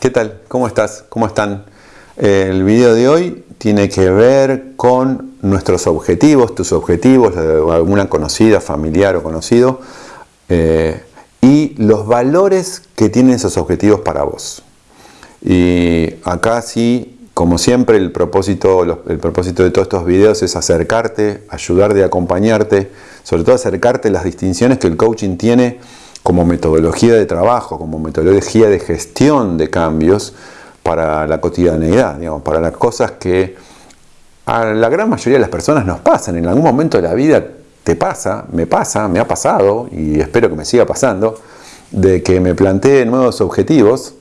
¿Qué tal? ¿Cómo estás? ¿Cómo están? El video de hoy tiene que ver con nuestros objetivos, tus objetivos, alguna conocida, familiar o conocido, eh, y los valores que tienen esos objetivos para vos. Y acá sí, como siempre, el propósito, el propósito de todos estos videos es acercarte, ayudarte, acompañarte, sobre todo acercarte las distinciones que el coaching tiene como metodología de trabajo, como metodología de gestión de cambios para la cotidianeidad, digamos, para las cosas que a la gran mayoría de las personas nos pasan. En algún momento de la vida te pasa, me pasa, me ha pasado y espero que me siga pasando, de que me plantee nuevos objetivos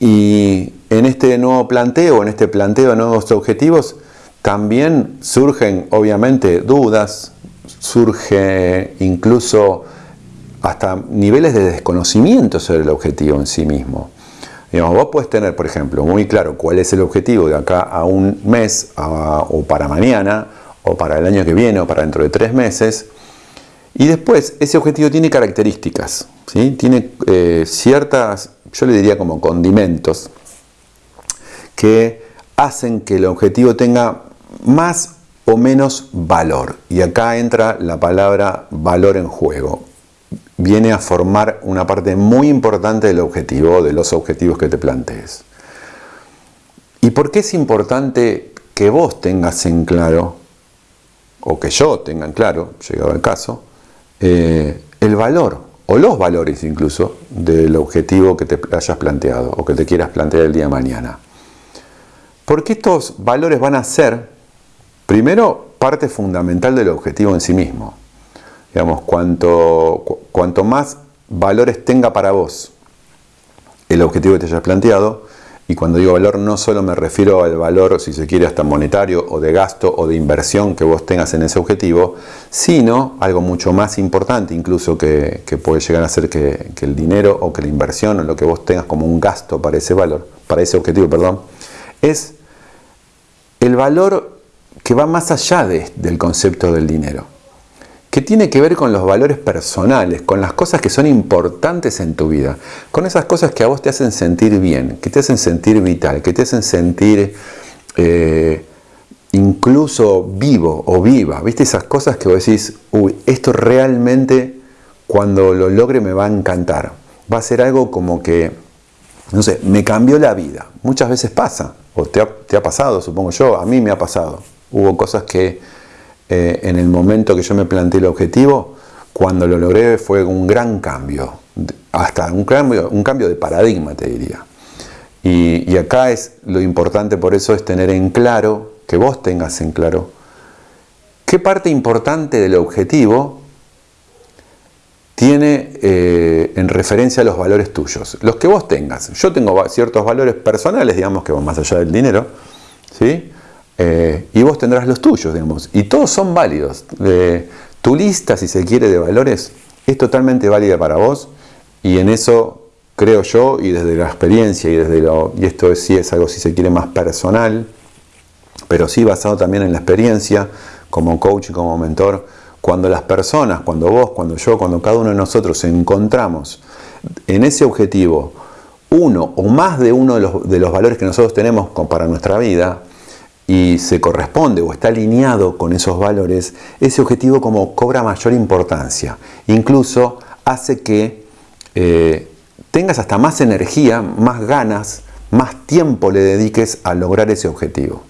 y en este nuevo planteo, en este planteo de nuevos objetivos, también surgen obviamente dudas, surge incluso hasta niveles de desconocimiento sobre el objetivo en sí mismo. Digamos, vos puedes tener, por ejemplo, muy claro cuál es el objetivo de acá a un mes o para mañana o para el año que viene o para dentro de tres meses. Y después ese objetivo tiene características, ¿sí? tiene eh, ciertas, yo le diría como condimentos, que hacen que el objetivo tenga más o menos valor. Y acá entra la palabra valor en juego viene a formar una parte muy importante del objetivo, de los objetivos que te plantees. ¿Y por qué es importante que vos tengas en claro, o que yo tenga en claro, llegado el caso, eh, el valor, o los valores incluso, del objetivo que te hayas planteado, o que te quieras plantear el día de mañana? Porque estos valores van a ser, primero, parte fundamental del objetivo en sí mismo. Digamos, cuanto, cuanto más valores tenga para vos el objetivo que te hayas planteado, y cuando digo valor no solo me refiero al valor, si se quiere, hasta monetario o de gasto o de inversión que vos tengas en ese objetivo, sino algo mucho más importante incluso que, puede llegar a ser que, el dinero o que la inversión o lo que vos tengas como un gasto para ese valor, para ese objetivo, perdón, es el valor que va más allá del concepto del dinero que tiene que ver con los valores personales, con las cosas que son importantes en tu vida, con esas cosas que a vos te hacen sentir bien, que te hacen sentir vital, que te hacen sentir eh, incluso vivo o viva, ¿viste? Esas cosas que vos decís, uy, esto realmente cuando lo logre me va a encantar, va a ser algo como que, no sé, me cambió la vida, muchas veces pasa, o te ha, te ha pasado, supongo yo, a mí me ha pasado, hubo cosas que eh, en el momento que yo me planteé el objetivo, cuando lo logré fue un gran cambio, hasta un cambio, un cambio de paradigma te diría. Y, acá es lo importante por eso es tener en claro, que vos tengas en claro, qué parte importante del objetivo tiene eh, en referencia a los valores tuyos, los que vos tengas. Yo tengo ciertos valores personales, digamos, que van más allá del dinero, ¿sí? Eh, y vos tendrás los tuyos, digamos. Y todos son válidos. tu lista, si se quiere, de valores es totalmente válida para vos y en eso creo yo, y desde la experiencia y desde lo, y esto sí es algo si se quiere más personal, pero sí basado también en la experiencia, como coach y como mentor, cuando las personas, cuando vos, cuando yo, cuando cada uno de nosotros encontramos en ese objetivo uno o más de uno de los, de los valores que nosotros tenemos para nuestra vida, y se corresponde o está alineado con esos valores, ese objetivo como cobra mayor importancia. Incluso hace que eh, tengas hasta más energía, más ganas, más tiempo le dediques a lograr ese objetivo.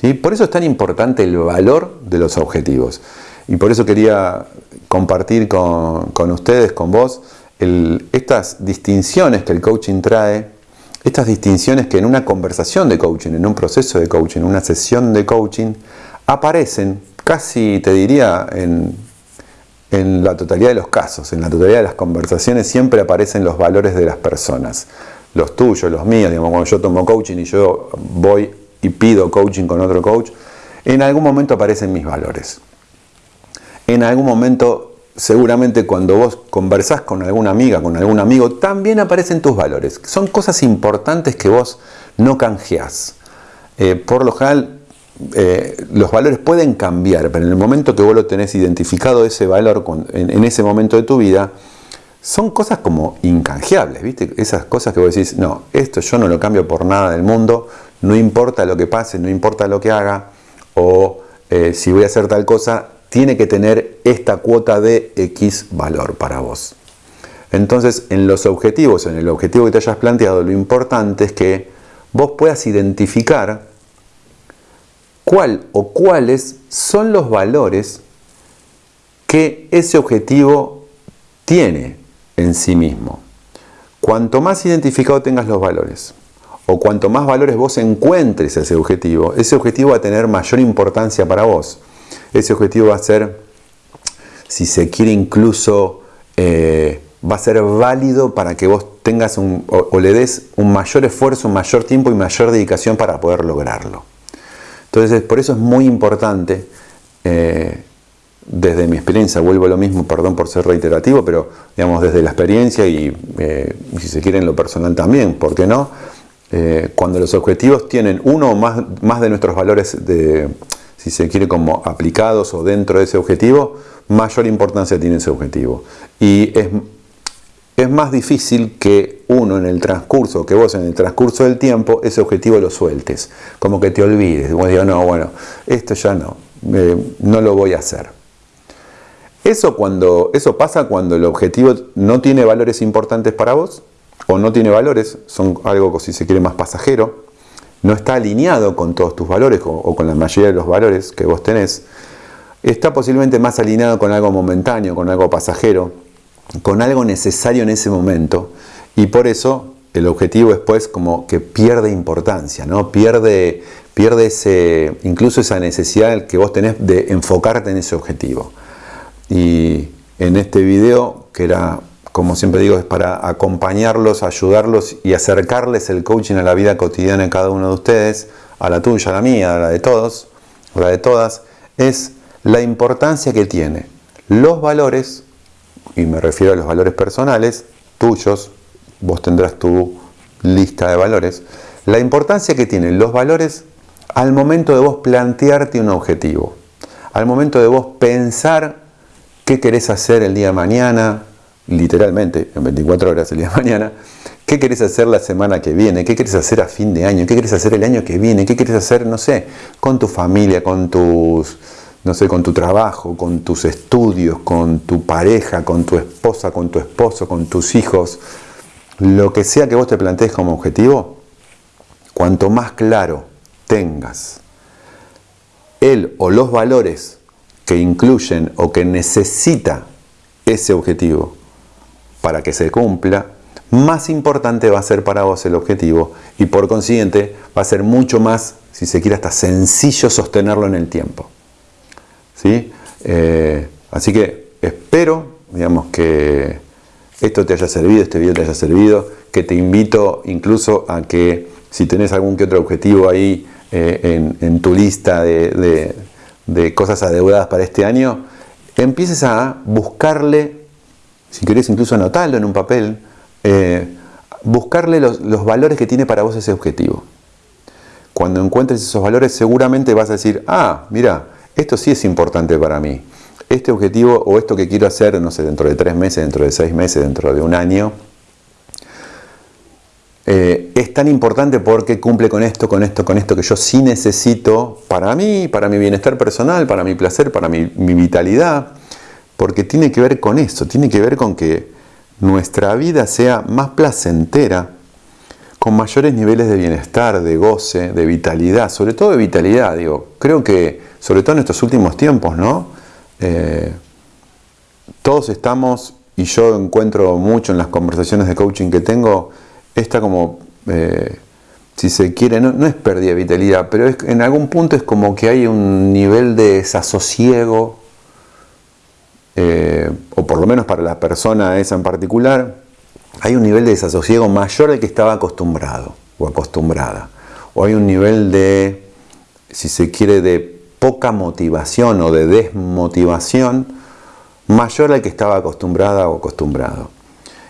¿sí? Por eso es tan importante el valor de los objetivos. Y por eso quería compartir con, ustedes, con vos, estas distinciones que el coaching trae estas distinciones que en una conversación de coaching, en un proceso de coaching, en una sesión de coaching, aparecen casi, te diría, en, la totalidad de los casos, en la totalidad de las conversaciones siempre aparecen los valores de las personas, los tuyos, los míos, digamos, cuando yo tomo coaching y yo voy y pido coaching con otro coach, en algún momento aparecen mis valores. En algún momento seguramente cuando vos conversás con alguna amiga, con algún amigo, también aparecen tus valores. Son cosas importantes que vos no canjeás. Eh, por lo general, eh, los valores pueden cambiar, pero en el momento que vos lo tenés identificado ese valor en, ese momento de tu vida, son cosas como incanjeables, ¿viste? Esas cosas que vos decís, no, esto yo no lo cambio por nada del mundo, no importa lo que pase, no importa lo que haga, o eh, si voy a hacer tal cosa, tiene que tener esta cuota de X valor para vos. Entonces, en los objetivos, en el objetivo que te hayas planteado, lo importante es que vos puedas identificar cuál o cuáles son los valores que ese objetivo tiene en sí mismo. Cuanto más identificado tengas los valores, o cuanto más valores vos encuentres ese objetivo, ese objetivo va a tener mayor importancia para vos. Ese objetivo va a ser, si se quiere incluso, eh, va a ser válido para que vos tengas un, o, le des un mayor esfuerzo, un mayor tiempo y mayor dedicación para poder lograrlo. Entonces, por eso es muy importante eh, desde mi experiencia, vuelvo a lo mismo, perdón por ser reiterativo, pero digamos desde la experiencia y eh, si se quiere en lo personal también, ¿por qué no? Cuando los objetivos tienen uno o más, más de nuestros valores, de, si se quiere como aplicados o dentro de ese objetivo, mayor importancia tiene ese objetivo. Y es, es más difícil que uno en el transcurso, que vos en el transcurso del tiempo, ese objetivo lo sueltes, como que te olvides, digas, no, bueno, esto ya no, eh, no lo voy a hacer. Eso, cuando, eso pasa cuando el objetivo no tiene valores importantes para vos, o no tiene valores, son algo, si se quiere, más pasajero, no está alineado con todos tus valores o, con la mayoría de los valores que vos tenés, está posiblemente más alineado con algo momentáneo, con algo pasajero, con algo necesario en ese momento, y por eso el objetivo después como que pierde importancia, ¿no? pierde, pierde ese, incluso esa necesidad que vos tenés de enfocarte en ese objetivo. Y en este video, que era, como siempre digo, es para acompañarlos, ayudarlos y acercarles el coaching a la vida cotidiana de cada uno de ustedes, a la tuya, a la mía, a la de todos, a la de todas, es la importancia que tiene los valores, y me refiero a los valores personales, tuyos, vos tendrás tu lista de valores, la importancia que tienen los valores al momento de vos plantearte un objetivo, al momento de vos pensar qué querés hacer el día de mañana, literalmente, en 24 horas el día de mañana, qué querés hacer la semana que viene, qué querés hacer a fin de año, qué querés hacer el año que viene, qué querés hacer, no sé, con tu familia, con tus, no sé, con tu trabajo, con tus estudios, con tu pareja, con tu esposa, con tu esposo, con tus hijos, lo que sea que vos te plantees como objetivo, cuanto más claro tengas él o los valores que incluyen o que necesita ese objetivo para que se cumpla, más importante va a ser para vos el objetivo y por consiguiente va a ser mucho más, si se quiere, hasta sencillo sostenerlo en el tiempo. ¿Sí? Eh, así que espero, digamos, que esto te haya servido, este video te haya servido, que te invito incluso a que si tenés algún que otro objetivo ahí eh, en, tu lista de de cosas adeudadas para este año, empieces a buscarle, si querés incluso anotarlo en un papel, eh, buscarle los, valores que tiene para vos ese objetivo. Cuando encuentres esos valores seguramente vas a decir, ah, mira, esto sí es importante para mí. Este objetivo o esto que quiero hacer, no sé, dentro de tres meses, dentro de seis meses, dentro de un año, eh, es tan importante porque cumple con esto, con esto, con esto que yo sí necesito para mí, para mi bienestar personal, para mi placer, para mi, vitalidad, porque tiene que ver con eso, tiene que ver con que nuestra vida sea más placentera, con mayores niveles de bienestar, de goce, de vitalidad, sobre todo de vitalidad, digo, creo que sobre todo en estos últimos tiempos, ¿no? Eh, todos estamos, y yo encuentro mucho en las conversaciones de coaching que tengo, esta como, eh, si se quiere, no, es pérdida de vitalidad, pero es, en algún punto es como que hay un nivel de desasosiego, eh, o por lo menos para la persona esa en particular, hay un nivel de desasosiego mayor al que estaba acostumbrado o acostumbrada. O hay un nivel de, si se quiere, de poca motivación o de desmotivación mayor al que estaba acostumbrada o acostumbrado.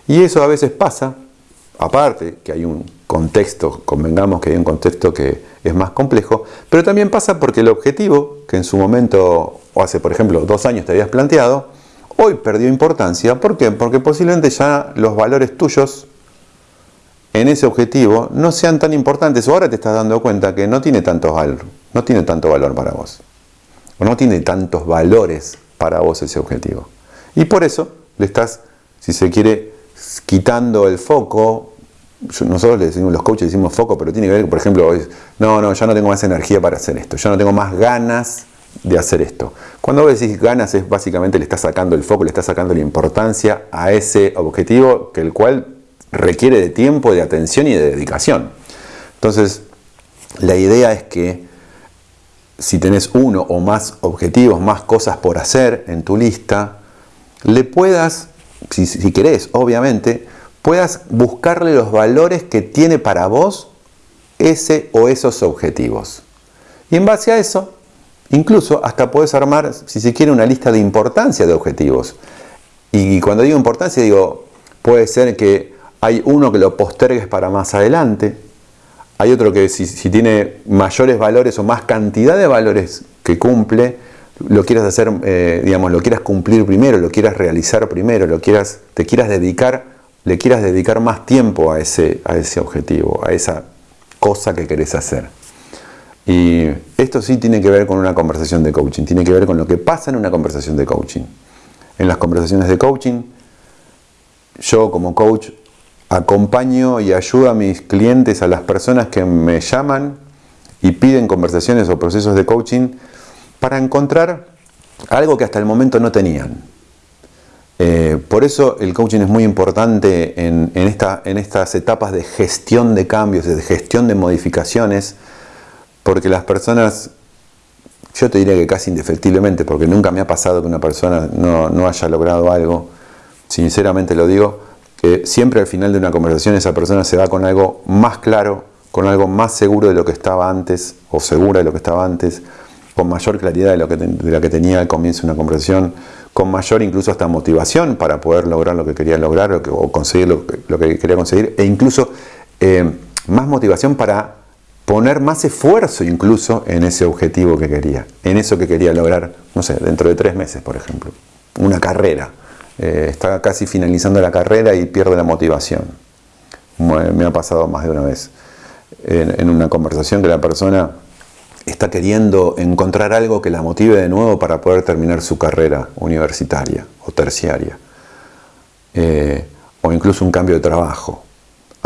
Y eso a veces pasa aparte que hay un contexto, convengamos que hay un contexto que es más complejo, pero también pasa porque el objetivo que en su momento, o hace por ejemplo dos años te habías planteado, hoy perdió importancia. ¿Por qué? Porque posiblemente ya los valores tuyos en ese objetivo no sean tan importantes. O ahora te estás dando cuenta que no tiene tanto valor, no tiene tanto valor para vos. O no tiene tantos valores para vos ese objetivo. Y por eso le estás, si se quiere, quitando el foco. Nosotros le decimos, los coaches decimos foco, pero tiene que ver, por ejemplo, no, no, ya no tengo más energía para hacer esto, ya no tengo más ganas de hacer esto. Cuando vos decís ganas es básicamente le estás sacando el foco, le estás sacando la importancia a ese objetivo que el cual requiere de tiempo, de atención y de dedicación. Entonces, la idea es que si tenés uno o más objetivos, más cosas por hacer en tu lista, le puedas, si, si querés, obviamente, puedas buscarle los valores que tiene para vos ese o esos objetivos. Y en base a eso, incluso hasta puedes armar, si se quiere, una lista de importancia de objetivos. Y cuando digo importancia, digo, puede ser que hay uno que lo postergues para más adelante, hay otro que si, tiene mayores valores o más cantidad de valores que cumple, lo quieras hacer, eh, digamos, lo quieras cumplir primero, lo quieras realizar primero, lo quieras, te quieras dedicar, le quieras dedicar más tiempo a ese, a ese objetivo, a esa cosa que querés hacer. Y esto sí tiene que ver con una conversación de coaching, tiene que ver con lo que pasa en una conversación de coaching. En las conversaciones de coaching, yo como coach acompaño y ayudo a mis clientes, a las personas que me llaman y piden conversaciones o procesos de coaching para encontrar algo que hasta el momento no tenían. Eh, por eso el coaching es muy importante en, esta, en estas etapas de gestión de cambios, de gestión de modificaciones, porque las personas, yo te diría que casi indefectiblemente, porque nunca me ha pasado que una persona no, no haya logrado algo, sinceramente lo digo, que siempre al final de una conversación esa persona se va con algo más claro, con algo más seguro de lo que estaba antes, o segura de lo que estaba antes, con mayor claridad de lo que, de que tenía al comienzo de una conversación, con mayor incluso hasta motivación para poder lograr lo que quería lograr o, conseguir lo que, quería conseguir, e incluso eh, más motivación para poner más esfuerzo incluso en ese objetivo que quería, en eso que quería lograr, no sé, dentro de tres meses, por ejemplo, una carrera eh, está casi finalizando la carrera y pierde la motivación. Me ha pasado más de una vez en, una conversación que la persona está queriendo encontrar algo que la motive de nuevo para poder terminar su carrera universitaria o terciaria. Eh, o incluso un cambio de trabajo.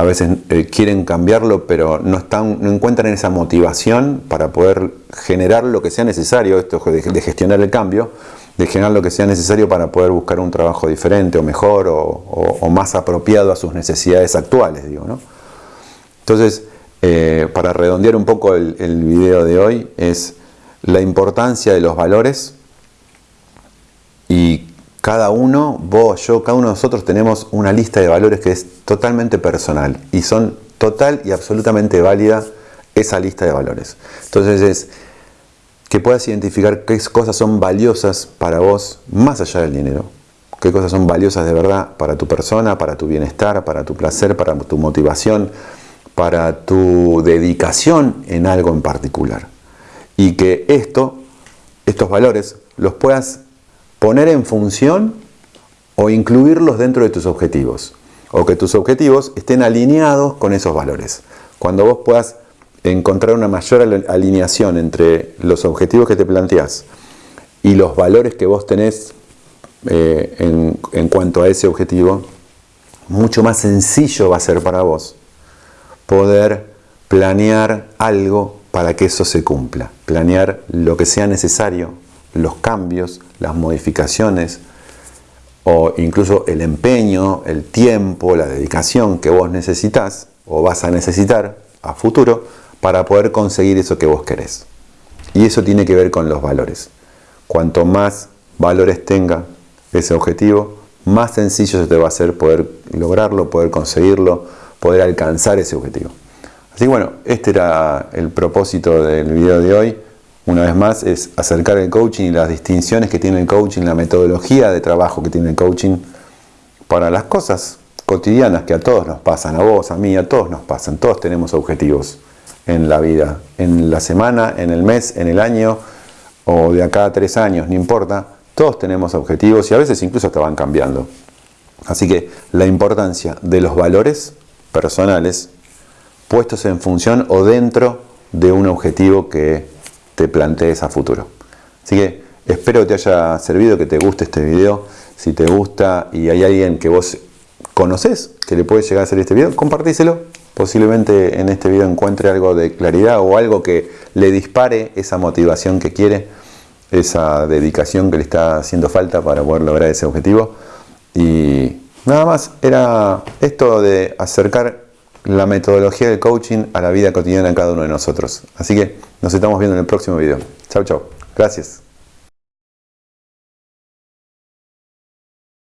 A veces eh, quieren cambiarlo, pero no, están, no encuentran esa motivación para poder generar lo que sea necesario, esto de gestionar el cambio, de generar lo que sea necesario para poder buscar un trabajo diferente o mejor o, más apropiado a sus necesidades actuales. Digo, ¿no? Entonces, eh, para redondear un poco el, el video de hoy, es la importancia de los valores y cada uno, vos, yo, cada uno de nosotros tenemos una lista de valores que es totalmente personal y son total y absolutamente válida esa lista de valores. Entonces es que puedas identificar qué cosas son valiosas para vos más allá del dinero, qué cosas son valiosas de verdad para tu persona, para tu bienestar, para tu placer, para tu motivación, para tu dedicación en algo en particular. Y que esto, estos valores, los puedas poner en función o incluirlos dentro de tus objetivos. O que tus objetivos estén alineados con esos valores. Cuando vos puedas encontrar una mayor alineación entre los objetivos que te planteás y los valores que vos tenés eh, en cuanto a ese objetivo, mucho más sencillo va a ser para vos poder planear algo para que eso se cumpla, planear lo que sea necesario, los cambios, las modificaciones o incluso el empeño, el tiempo, la dedicación que vos necesitas o vas a necesitar a futuro para poder conseguir eso que vos querés. Y eso tiene que ver con los valores. Cuanto más valores tenga ese objetivo, más sencillo se te va a hacer poder lograrlo, poder conseguirlo, poder alcanzar ese objetivo. Así que bueno, este era el propósito del video de hoy. Una vez más, es acercar el coaching y las distinciones que tiene el coaching, la metodología de trabajo que tiene el coaching para las cosas cotidianas que a todos nos pasan, a vos, a mí, a todos nos pasan. Todos tenemos objetivos en la vida, en la semana, en el mes, en el año o de acá a tres años, no importa. Todos tenemos objetivos y a veces incluso hasta van cambiando. Así que la importancia de los valores personales puestos en función o dentro de un objetivo que te plantees a futuro. Así que espero que te haya servido, que te guste este video. Si te gusta y hay alguien que vos conoces que le puede llegar a hacer este video, compartíselo. Posiblemente en este video encuentre algo de claridad o algo que le dispare esa motivación que quiere, esa dedicación que le está haciendo falta para poder lograr ese objetivo. Y nada más, era esto de acercar la metodología del coaching a la vida cotidiana de cada uno de nosotros. Así que nos estamos viendo en el próximo video. Chao, chao. Gracias.